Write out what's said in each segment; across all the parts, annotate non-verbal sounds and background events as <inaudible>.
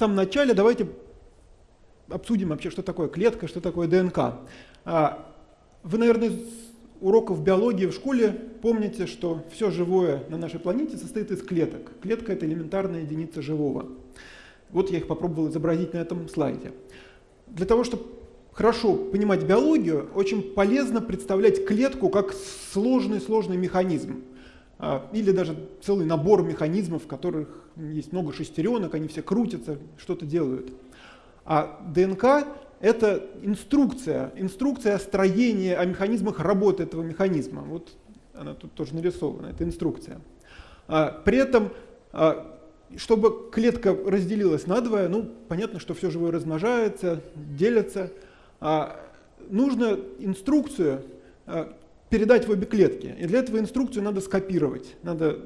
самом начале давайте обсудим вообще, что такое клетка, что такое ДНК. А, вы, наверное, уроков биологии в школе помните, что все живое на нашей планете состоит из клеток. Клетка – это элементарная единица живого. Вот я их попробовал изобразить на этом слайде. Для того, чтобы хорошо понимать биологию, очень полезно представлять клетку как сложный-сложный механизм. А, или даже целый набор механизмов, в которых есть много шестеренок, они все крутятся, что-то делают. А ДНК — это инструкция, инструкция строения, о механизмах работы этого механизма. Вот она тут тоже нарисована, это инструкция. А, при этом, а, чтобы клетка разделилась надвое, ну, понятно, что все живое размножается, делится, нужно инструкцию передать в обе клетки. И для этого инструкцию надо скопировать. Надо,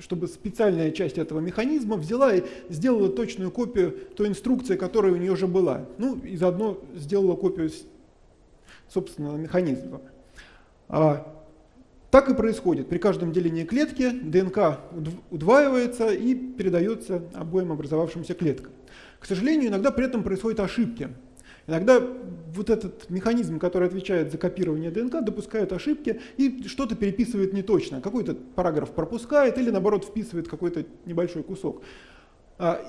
чтобы специальная часть этого механизма взяла и сделала точную копию той инструкции, которая у нее уже была. Ну и заодно сделала копию собственного механизма. А, так и происходит. При каждом делении клетки ДНК удваивается и передается обоим образовавшимся клеткам. К сожалению, иногда при этом происходят ошибки. Иногда вот этот механизм, который отвечает за копирование ДНК, допускает ошибки и что-то переписывает неточно. Какой-то параграф пропускает или наоборот вписывает какой-то небольшой кусок. А,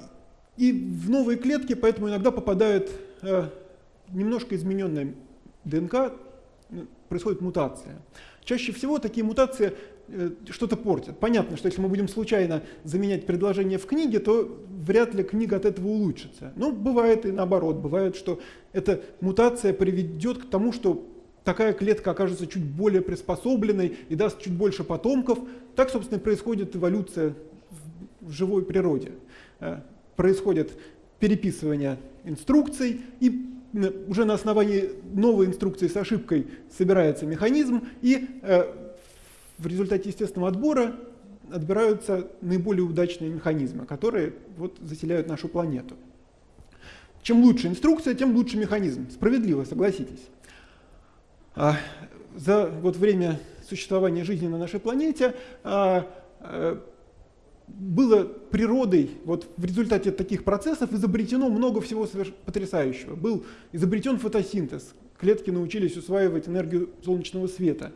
и в новые клетки поэтому иногда попадает э, немножко измененная ДНК, ну, происходит мутация. Чаще всего такие мутации что-то портит. Понятно, что если мы будем случайно заменять предложение в книге, то вряд ли книга от этого улучшится. Но бывает и наоборот. Бывает, что эта мутация приведет к тому, что такая клетка окажется чуть более приспособленной и даст чуть больше потомков. Так, собственно, происходит эволюция в живой природе. Э, происходит переписывание инструкций, и уже на основании новой инструкции с ошибкой собирается механизм, и э, в результате естественного отбора отбираются наиболее удачные механизмы, которые вот заселяют нашу планету. Чем лучше инструкция, тем лучше механизм. Справедливо, согласитесь. А за вот время существования жизни на нашей планете а, а, было природой, вот в результате таких процессов изобретено много всего потрясающего. Был изобретен фотосинтез, клетки научились усваивать энергию солнечного света.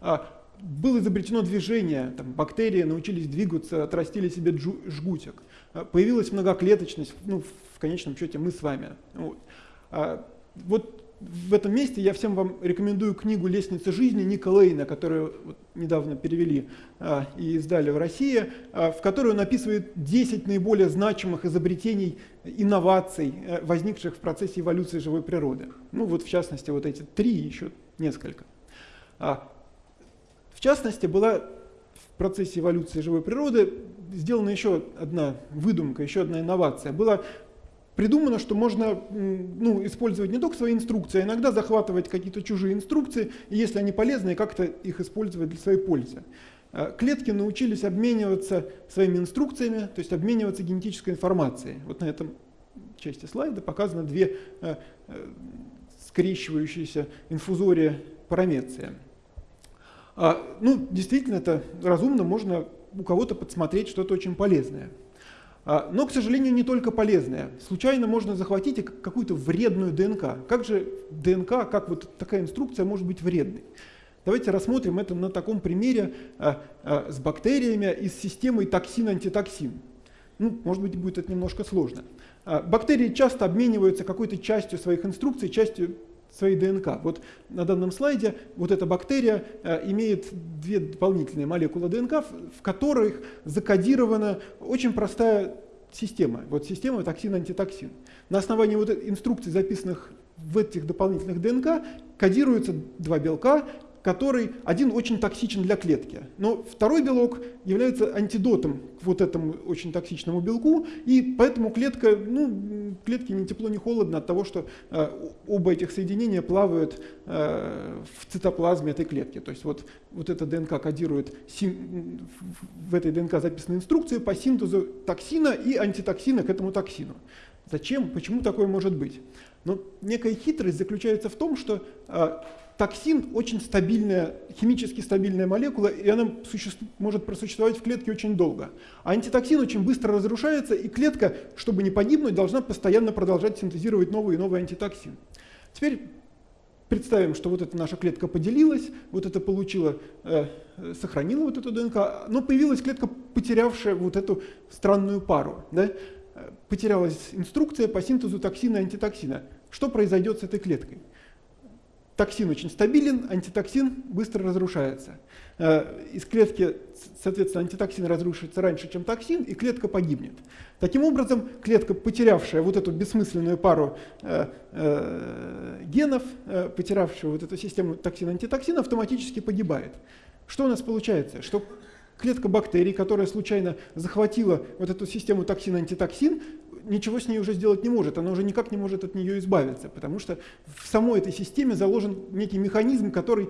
А, было изобретено движение, там, бактерии научились двигаться, отрастили себе жгутик. А, появилась многоклеточность, ну, в конечном счете мы с вами. Вот. А, вот в этом месте я всем вам рекомендую книгу «Лестница жизни» Ника Лейна, которую вот недавно перевели а, и издали в России, а, в которой он описывает 10 наиболее значимых изобретений, инноваций, а, возникших в процессе эволюции живой природы. Ну вот в частности вот эти три еще несколько. А, частности, была в процессе эволюции живой природы сделана еще одна выдумка, еще одна инновация. Было придумано, что можно ну, использовать не только свои инструкции, а иногда захватывать какие-то чужие инструкции, и если они полезны, как-то их использовать для своей пользы. А, клетки научились обмениваться своими инструкциями, то есть обмениваться генетической информацией. Вот на этом части слайда показано две э, э, скрещивающиеся инфузории парамеции. А, ну, действительно, это разумно, можно у кого-то подсмотреть что-то очень полезное. А, но, к сожалению, не только полезное. Случайно можно захватить какую-то вредную ДНК. Как же ДНК, как вот такая инструкция может быть вредной? Давайте рассмотрим это на таком примере а, с бактериями и с системой токсин-антитоксин. Ну, может быть, будет это немножко сложно. Бактерии часто обмениваются какой-то частью своих инструкций, частью своей ДНК. Вот на данном слайде вот эта бактерия э, имеет две дополнительные молекулы ДНК, в которых закодирована очень простая система. Вот система токсин-антитоксин. На основании вот инструкций, записанных в этих дополнительных ДНК, кодируются два белка, который один очень токсичен для клетки. Но второй белок является антидотом к вот этому очень токсичному белку, и поэтому клетка, ну, клетке ни тепло, ни холодно от того, что э, оба этих соединения плавают э, в цитоплазме этой клетки. То есть вот, вот эта ДНК кодирует, син, в этой ДНК записаны инструкции по синтезу токсина и антитоксина к этому токсину. Зачем? Почему такое может быть? Но некая хитрость заключается в том, что токсин очень стабильная, химически стабильная молекула, и она может просуществовать в клетке очень долго. А антитоксин очень быстро разрушается, и клетка, чтобы не погибнуть, должна постоянно продолжать синтезировать новый и новый антитоксин. Теперь представим, что вот эта наша клетка поделилась, вот это получила, э, сохранила вот эту ДНК, но появилась клетка, потерявшая вот эту странную пару. Да? Потерялась инструкция по синтезу токсина и антитоксина. Что произойдет с этой клеткой? Токсин очень стабилен, антитоксин быстро разрушается. Э, из клетки, соответственно, антитоксин разрушится раньше, чем токсин, и клетка погибнет. Таким образом, клетка, потерявшая вот эту бессмысленную пару э, э, генов, потерявшая вот эту систему токсин-антитоксин, автоматически погибает. Что у нас получается? Что клетка бактерий, которая случайно захватила вот эту систему токсин-антитоксин, ничего с ней уже сделать не может, она уже никак не может от нее избавиться, потому что в самой этой системе заложен некий механизм, который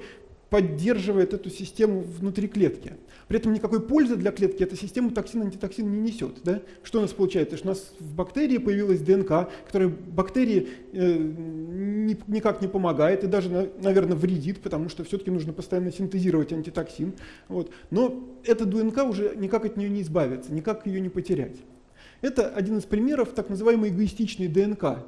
поддерживает эту систему внутри клетки. При этом никакой пользы для клетки эта система токсин-антитоксин не несет. Да? Что у нас получается? Что у нас в бактерии появилась ДНК, которая бактерии э, ни, никак не помогает и даже, наверное, вредит, потому что все-таки нужно постоянно синтезировать антитоксин. Вот. Но эта ДНК уже никак от нее не избавиться, никак ее не потерять. Это один из примеров так называемой эгоистичной ДНК.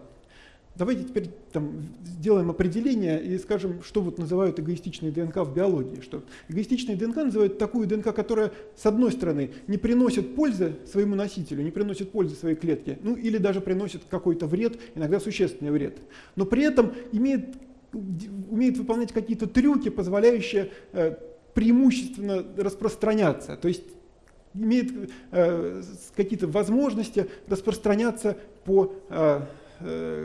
Давайте теперь там, сделаем определение и скажем, что вот называют эгоистичной ДНК в биологии. Что эгоистичной ДНК называют такую ДНК, которая, с одной стороны, не приносит пользы своему носителю, не приносит пользы своей клетке, ну или даже приносит какой-то вред, иногда существенный вред, но при этом имеет, умеет выполнять какие-то трюки, позволяющие э, преимущественно распространяться. То есть имеет э, какие-то возможности распространяться по э,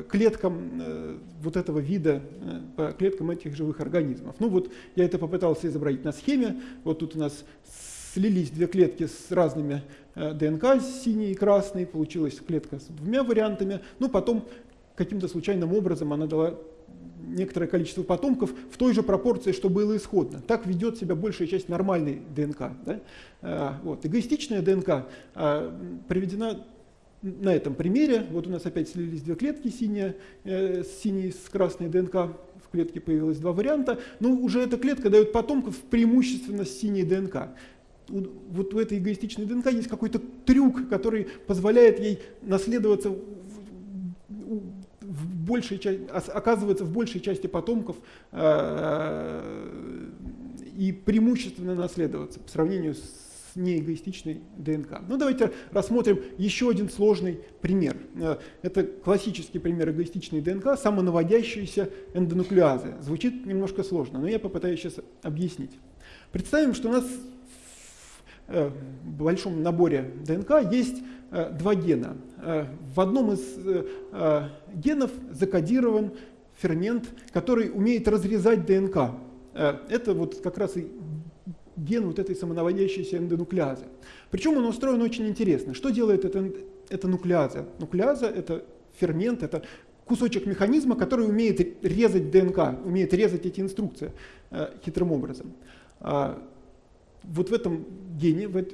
клеткам э, вот этого вида, э, по клеткам этих живых организмов. Ну вот я это попытался изобразить на схеме. Вот тут у нас слились две клетки с разными э, ДНК, синий и красный, получилась клетка с двумя вариантами. Ну потом каким-то случайным образом она дала некоторое количество потомков в той же пропорции, что было исходно. Так ведет себя большая часть нормальной ДНК. Да? Вот. Эгоистичная ДНК а, приведена на этом примере. Вот у нас опять слились две клетки, синяя, э, синий с красной ДНК. В клетке появилось два варианта. Но уже эта клетка дает потомков преимущественно с синей ДНК вот у этой эгоистичной ДНК есть какой-то трюк, который позволяет ей наследоваться в большей части, оказывается в большей части потомков э, и преимущественно наследоваться по сравнению с неэгоистичной ДНК. Ну давайте рассмотрим еще один сложный пример. Э, это классический пример эгоистичной ДНК, самонаводящиеся эндонуклеазы. Звучит немножко сложно, но я попытаюсь сейчас объяснить. Представим, что у нас в э, большом наборе ДНК есть Э, два гена. В одном из генов закодирован фермент, который умеет разрезать ДНК. Это вот как раз и ген вот этой самонаводящейся эндонуклеазы. Причем он устроен очень интересно. Что делает эта, эта нуклеаза? Нуклеаза – это фермент, это кусочек механизма, который умеет резать ДНК, умеет резать эти инструкции хитрым образом. А вот в этом гене, в,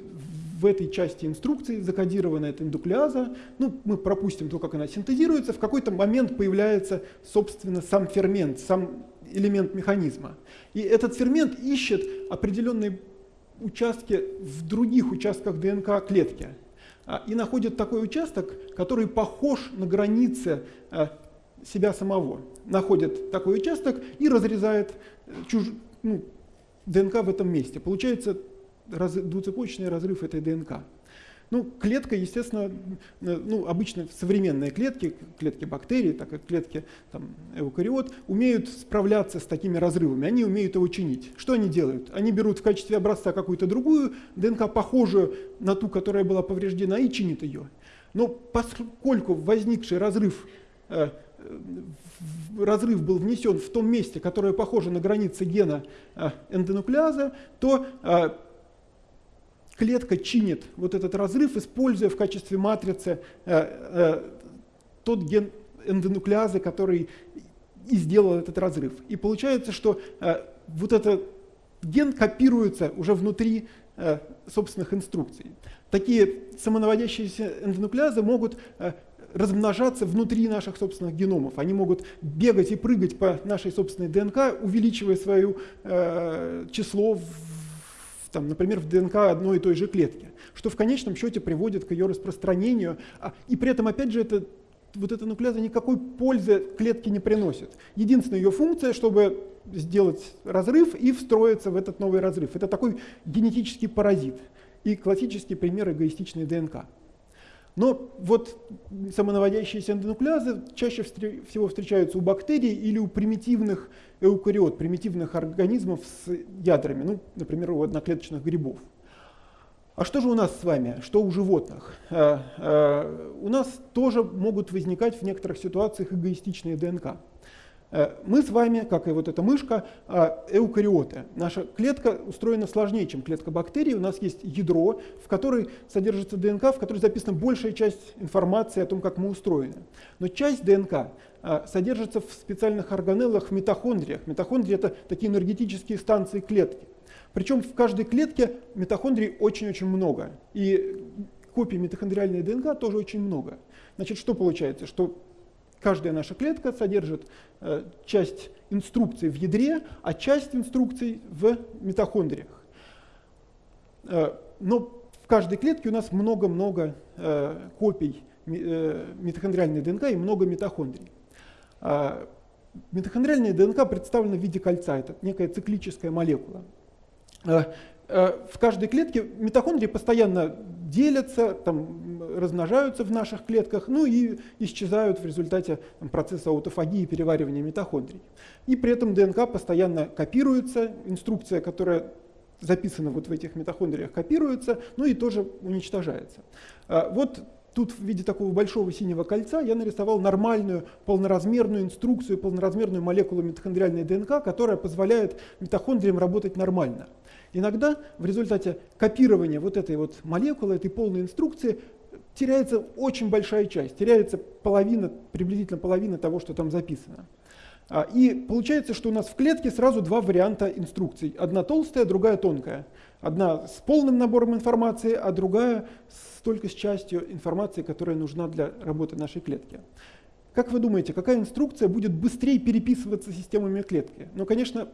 в этой части инструкции закодирована эта индуклеаза. Ну, мы пропустим то, как она синтезируется. В какой-то момент появляется, собственно, сам фермент, сам элемент механизма. И этот фермент ищет определенные участки в других участках ДНК клетки. А, и находит такой участок, который похож на границы а, себя самого. Находит такой участок и разрезает э, чуж... ну, ДНК в этом месте. Получается раз, двуцепочечный разрыв этой ДНК. Ну, клетка, естественно, э, ну, обычно современные клетки, клетки бактерий, так как клетки там, эукариот, умеют справляться с такими разрывами, они умеют его чинить. Что они делают? Они берут в качестве образца какую-то другую ДНК, похожую на ту, которая была повреждена, и чинят ее. Но поскольку возникший разрыв э, разрыв был внесен в том месте, которое похоже на границы гена э, эндонуклеаза, то клетка чинит вот этот разрыв, используя в качестве матрицы э, э, тот ген эндонуклеазы, который и сделал этот разрыв. И получается, что э, вот этот ген копируется уже внутри собственных инструкций. Такие самонаводящиеся эндонуклеазы могут размножаться внутри наших собственных геномов. Они могут бегать и прыгать по нашей собственной ДНК, увеличивая свое э, число, в, там, например, в ДНК одной и той же клетки, что в конечном счете приводит к ее распространению. А, и при этом, опять же, это, вот эта нуклеаза никакой пользы клетке не приносит. Единственная ее функция, чтобы сделать разрыв и встроиться в этот новый разрыв. Это такой генетический паразит и классический пример эгоистичной ДНК. Но вот самонаводящиеся эндонуклеазы чаще всего встречаются у бактерий или у примитивных эукариот, примитивных организмов с ядрами, ну, например, у одноклеточных грибов. А что же у нас с вами? Что у животных? А, а, у нас тоже могут возникать в некоторых ситуациях эгоистичные ДНК. Э, мы с вами, как и вот эта мышка, э, эукариоты. Наша клетка устроена сложнее, чем клетка бактерий. У нас есть ядро, в которой содержится ДНК, в которой записана большая часть информации о том, как мы устроены. Но часть ДНК э, содержится в специальных органеллах в митохондриях. Митохондрии — это такие энергетические станции клетки. Причем в каждой клетке митохондрий очень-очень много. И копий митохондриальной ДНК тоже очень много. Значит, что получается? Что Каждая наша клетка содержит э, часть инструкций в ядре, а часть инструкций в митохондриях. Э, но в каждой клетке у нас много-много э, копий митохондриальной ДНК и много митохондрий. А митохондриальная ДНК представлена в виде кольца, это некая циклическая молекула. В каждой клетке митохондрии постоянно делятся, там, размножаются в наших клетках, ну и исчезают в результате там, процесса аутофагии и переваривания митохондрий. И при этом ДНК постоянно копируется, инструкция, которая записана вот в этих митохондриях, копируется, ну и тоже уничтожается. А, вот Тут в виде такого большого синего кольца я нарисовал нормальную полноразмерную инструкцию, полноразмерную молекулу митохондриальной ДНК, которая позволяет митохондриям работать нормально. Иногда в результате копирования вот этой вот молекулы, этой полной инструкции, теряется очень большая часть, теряется половина, приблизительно половина того, что там записано. А, и получается, что у нас в клетке сразу два варианта инструкций. Одна толстая, другая тонкая. Одна с полным набором информации, а другая с, только с частью информации, которая нужна для работы нашей клетки. Как вы думаете, какая инструкция будет быстрее переписываться системами клетки? Ну, конечно,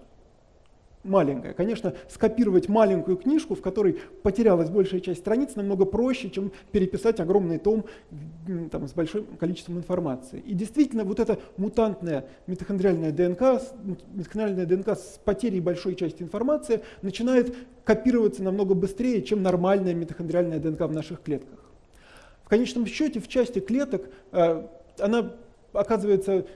маленькая. Конечно, скопировать маленькую книжку, в которой потерялась большая часть страниц, намного проще, чем переписать огромный том там, с большим количеством информации. И действительно, вот эта мутантная митохондриальная ДНК, митохондриальная ДНК с потерей большой части информации начинает копироваться намного быстрее, чем нормальная митохондриальная ДНК в наших клетках. В конечном счете, в части клеток э, она оказывается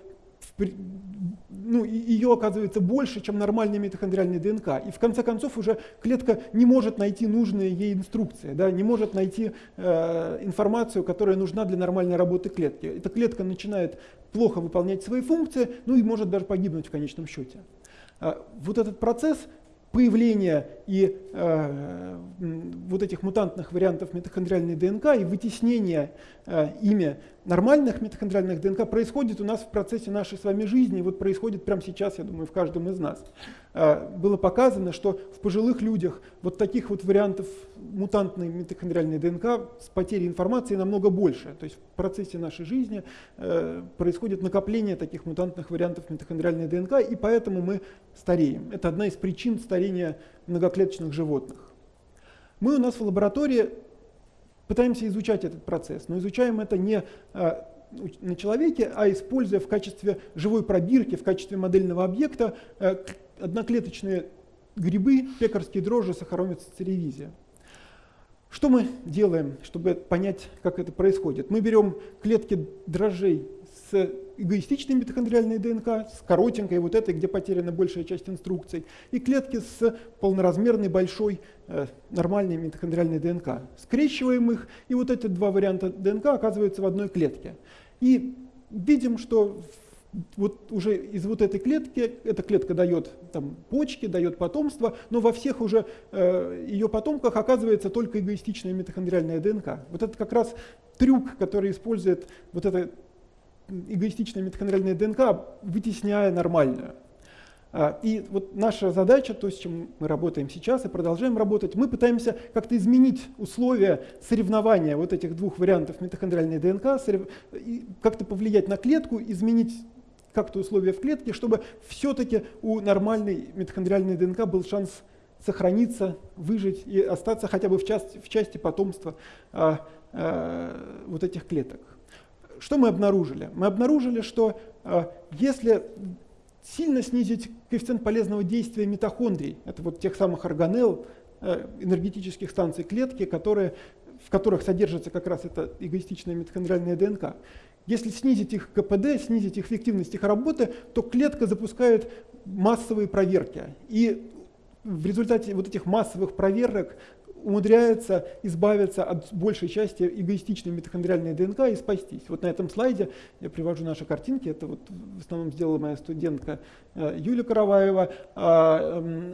ну, ее оказывается больше, чем нормальная митохондриальная ДНК. И в конце концов уже клетка не может найти нужные ей инструкции, да, не может найти э, информацию, которая нужна для нормальной работы клетки. Эта клетка начинает плохо выполнять свои функции, ну и может даже погибнуть в конечном счете. Э, вот этот процесс появления и э, вот этих мутантных вариантов митохондриальной ДНК и вытеснения э, ими нормальных митохондриальных ДНК происходит у нас в процессе нашей с вами жизни, вот происходит прямо сейчас, я думаю, в каждом из нас. Э, было показано, что в пожилых людях вот таких вот вариантов мутантной митохондриальной ДНК с потерей информации намного больше. То есть в процессе нашей жизни э, происходит накопление таких мутантных вариантов митохондриальной ДНК, и поэтому мы стареем. Это одна из причин старения многоклеточных животных. Мы у нас в лаборатории пытаемся изучать этот процесс, но изучаем это не а, на человеке, а используя в качестве живой пробирки, в качестве модельного объекта э, одноклеточные грибы, пекарские дрожжи, сахаромец, церевизия. Что мы делаем, чтобы понять, как это происходит? Мы берем клетки дрожжей с эгоистичной митохондриальной ДНК, с коротенькой, вот этой, где потеряна большая часть инструкций, и клетки с полноразмерной большой э, нормальной митохондриальной ДНК. Скрещиваем их, и вот эти два варианта ДНК оказываются в одной клетке. И видим, что вот уже из вот этой клетки, эта клетка дает там, почки, дает потомство, но во всех уже э, ее потомках оказывается только эгоистичная митохондриальная ДНК. Вот это как раз трюк, который использует вот эта эгоистичная митохондриальная ДНК, вытесняя нормальную. А, и вот наша задача, то, с чем мы работаем сейчас и продолжаем работать, мы пытаемся как-то изменить условия соревнования вот этих двух вариантов митохондриальной ДНК, как-то повлиять на клетку, изменить как-то условия в клетке, чтобы все-таки у нормальной митохондриальной ДНК был шанс сохраниться, выжить и остаться хотя бы в части, в части потомства а, а, вот этих клеток. Что мы обнаружили? Мы обнаружили, что а, если сильно снизить коэффициент полезного действия митохондрий, это вот тех самых органелл, э, энергетических станций клетки, которые, в которых содержится как раз эта эгоистичная митохондриальная ДНК. Если снизить их КПД, снизить эффективность их работы, то клетка запускает массовые проверки. И в результате вот этих массовых проверок умудряется избавиться от большей части эгоистичной митохондриальной ДНК и спастись. Вот на этом слайде я привожу наши картинки. Это вот в основном сделала моя студентка э, Юлия Караваева, а, эм,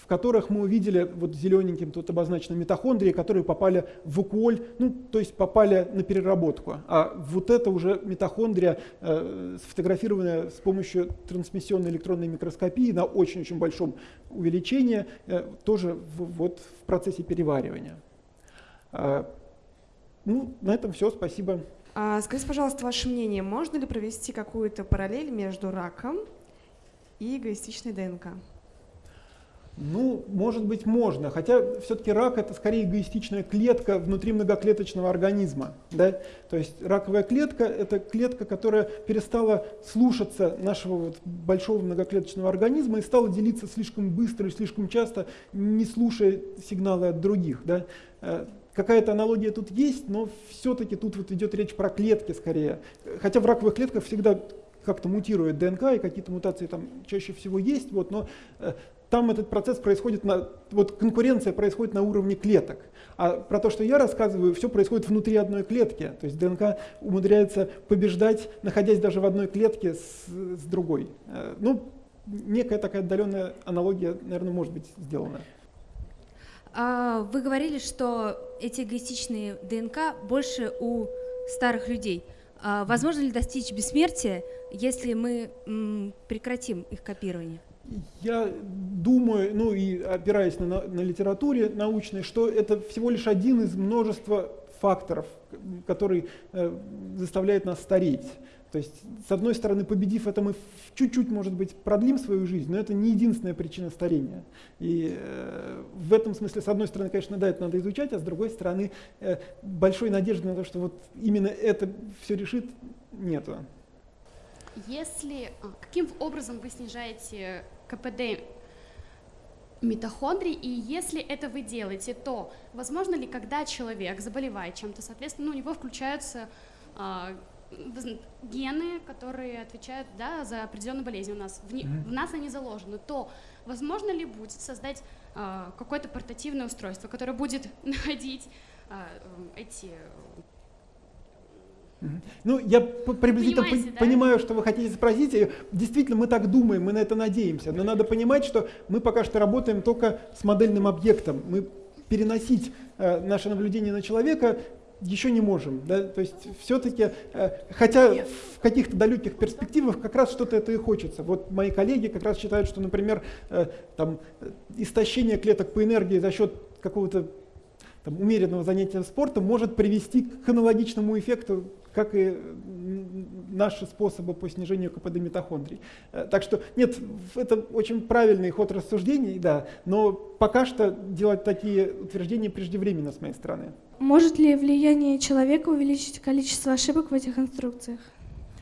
в которых мы увидели вот зелененьким тут обозначены митохондрии, которые попали в уколь, ну, то есть попали на переработку. А вот это уже митохондрия, э, сфотографированная с помощью трансмиссионной электронной микроскопии на очень-очень большом увеличении, э, тоже в, вот в процессе переваривания. А, ну, на этом все, спасибо. А, скажите, пожалуйста, ваше мнение, можно ли провести какую-то параллель между раком и эгоистичной ДНК? Ну, может быть, можно, хотя все-таки рак это скорее эгоистичная клетка внутри многоклеточного организма. Да? То есть раковая клетка это клетка, которая перестала слушаться нашего вот большого многоклеточного организма и стала делиться слишком быстро и слишком часто, не слушая сигналы от других. Да? Э, какая-то аналогия тут есть, но все-таки тут вот идет речь про клетки скорее. Хотя в раковых клетках всегда как-то мутирует ДНК, и какие-то мутации там чаще всего есть, вот, но э, там этот процесс происходит, на, вот конкуренция происходит на уровне клеток. А про то, что я рассказываю, все происходит внутри одной клетки. То есть ДНК умудряется побеждать, находясь даже в одной клетке с, с другой. Э, ну, некая такая отдаленная аналогия, наверное, может быть сделана. А, вы говорили, что эти эгоистичные ДНК больше у старых людей. А возможно ли достичь бессмертия, если мы прекратим их копирование? Я думаю, ну и опираясь на, на литературе научной, что это всего лишь один из множества факторов, который э, заставляет нас стареть. То есть, с одной стороны, победив это, мы чуть-чуть, может быть, продлим свою жизнь, но это не единственная причина старения. И э, в этом смысле, с одной стороны, конечно, да, это надо изучать, а с другой стороны, э, большой надежды на то, что вот именно это все решит, нету. Если, а, каким образом вы снижаете КПД митохондрий, и если это вы делаете, то возможно ли, когда человек заболевает чем-то, соответственно, ну, у него включаются э, гены, которые отвечают да, за определенную болезнь у нас, в, mm-hmm. в нас они заложены, то возможно ли будет создать э, какое-то портативное устройство, которое будет <laughs> находить э, эти ну, я приблизительно Понимаете, да? понимаю, что вы хотите спросить. И действительно, мы так думаем, мы на это надеемся. Но надо понимать, что мы пока что работаем только с модельным объектом. Мы переносить э, наше наблюдение на человека еще не можем. Да? То есть все-таки, э, хотя в каких-то далеких перспективах как раз что-то это и хочется. Вот мои коллеги как раз считают, что, например, э, там, истощение клеток по энергии за счет какого-то там, умеренного занятия спортом может привести к аналогичному эффекту, как и наши способы по снижению КПД митохондрий. Э, так что нет, это очень правильный ход рассуждений, да, но пока что делать такие утверждения преждевременно с моей стороны. Может ли влияние человека увеличить количество ошибок в этих инструкциях?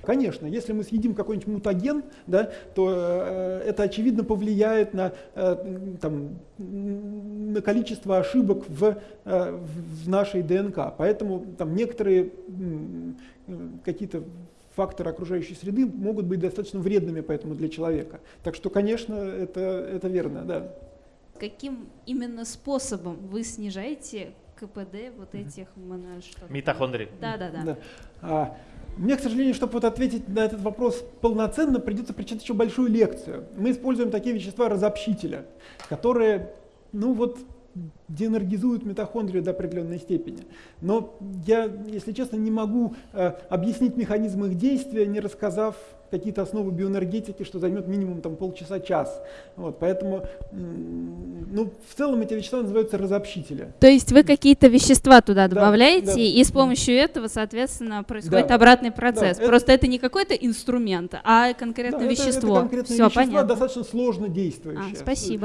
Конечно, если мы съедим какой-нибудь мутаген, да, то э, это очевидно повлияет на, э, там, на количество ошибок в, э, в нашей ДНК. Поэтому там, некоторые э, какие-то факторы окружающей среды могут быть достаточно вредными поэтому для человека. Так что, конечно, это, это верно, да. Каким именно способом вы снижаете КПД вот этих митохондрий? Да, да, да. да. А, мне, к сожалению, чтобы вот ответить на этот вопрос полноценно, придется прочитать еще большую лекцию. Мы используем такие вещества разобщителя, которые, ну вот, деэнергизуют митохондрию до определенной степени. Но я, если честно, не могу э, объяснить механизм их действия, не рассказав какие-то основы биоэнергетики, что займет минимум там, полчаса-час. Вот, поэтому ну, в целом эти вещества называются разобщители. То есть вы какие-то вещества туда Да, добавляете, да. и с помощью этого, соответственно, происходит Да. обратный процесс. это- Просто это не какой-то инструмент, а конкретное Да, это- это вещество. конкретные Все вещества, понятно. достаточно сложно действующие. А, спасибо.